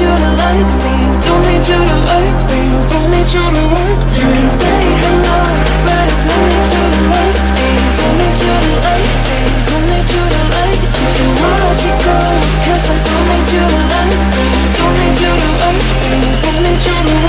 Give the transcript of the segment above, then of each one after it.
you to like me. Don't need you to like me. Don't need you to like me. You can say hello But I don't need you to like me. Don't need you to like me. Don't need you to like me. You can watch me go Cause I don't need you to like me. Don't need you to like me. Don't need you to like me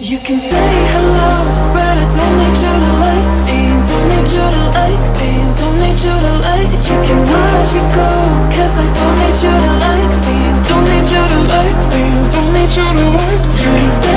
You can say hello, but I don't need you to like me. Don't need you to like me. Don't need you to like. You can watch me go, cause I don't need you to like me. Don't need you to like me. Don't need you to like. Can